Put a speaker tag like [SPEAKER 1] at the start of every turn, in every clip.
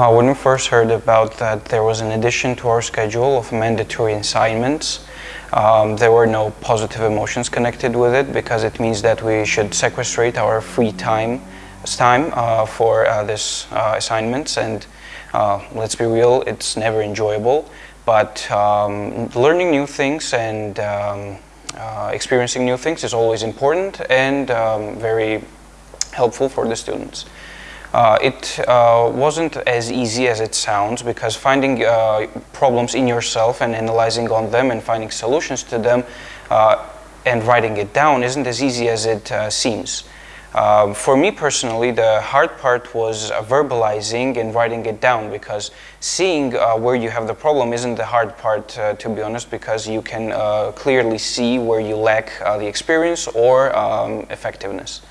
[SPEAKER 1] Uh, when we first heard about that there was an addition to our schedule of mandatory assignments, um, there were no positive emotions connected with it because it means that we should sequestrate our free time, time uh, for uh, this uh, assignments and uh, let's be real, it's never enjoyable. But um, learning new things and um, uh, experiencing new things is always important and um, very helpful for the students. Uh, it uh, wasn't as easy as it sounds because finding uh, problems in yourself and analyzing on them and finding solutions to them uh, and writing it down isn't as easy as it uh, seems. Um, for me personally, the hard part was uh, verbalizing and writing it down because seeing where you have the problem isn't the hard part, to be honest, because you can clearly see where you lack the experience or um, effectiveness.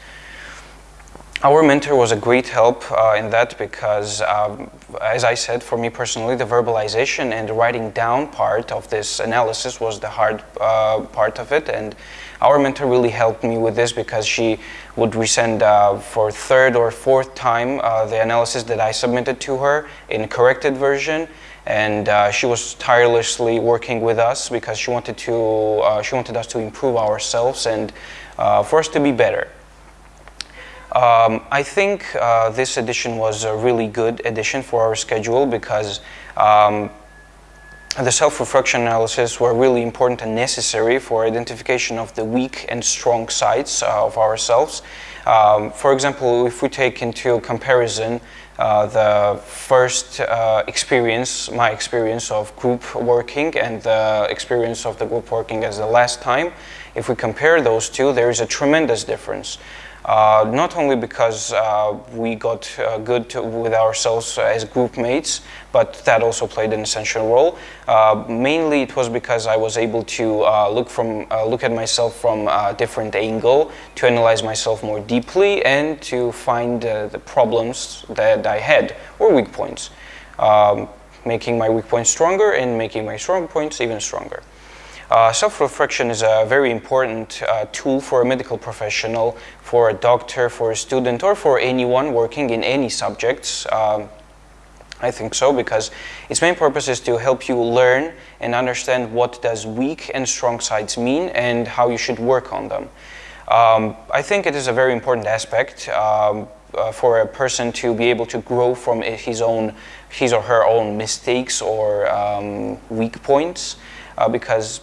[SPEAKER 1] Our mentor was a great help uh, in that because, um, as I said, for me personally, the verbalization and the writing down part of this analysis was the hard uh, part of it. And our mentor really helped me with this because she would resend uh, for third or fourth time uh, the analysis that I submitted to her in corrected version. And uh, she was tirelessly working with us because she wanted to, uh, she wanted us to improve ourselves and for us to be better. Um, I think uh, this edition was a really good edition for our schedule because um, the self-reflection analysis were really important and necessary for identification of the weak and strong sides uh, of ourselves. Um, for example, if we take into comparison uh, the first uh, experience, my experience of group working and the experience of the group working as the last time, if we compare those two, there is a tremendous difference. Uh, not only because uh, we got uh, good to, with ourselves as group mates, but that also played an essential role. Uh, mainly it was because I was able to uh, look, from, uh, look at myself from a different angle, to analyze myself more deeply, and to find the problems that I had, or weak points. Um, making my weak points stronger and making my strong points even stronger. Uh, Self-reflection is a very important uh, tool for a medical professional, for a doctor, for a student, or for anyone working in any subjects. Um, I think so because its main purpose is to help you learn and understand what does weak and strong sides mean and how you should work on them. Um, I think it is a very important aspect um, uh, for a person to be able to grow from his own, his or her own mistakes or um, weak points uh, because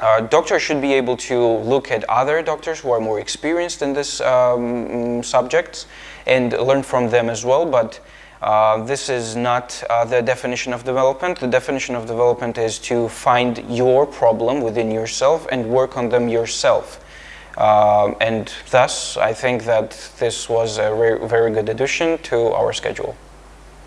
[SPEAKER 1] uh, doctors should be able to look at other doctors who are more experienced in this um, subjects and learn from them as well, but uh, this is not uh, the definition of development. The definition of development is to find your problem within yourself and work on them yourself. Uh, and thus, I think that this was a very good addition to our schedule.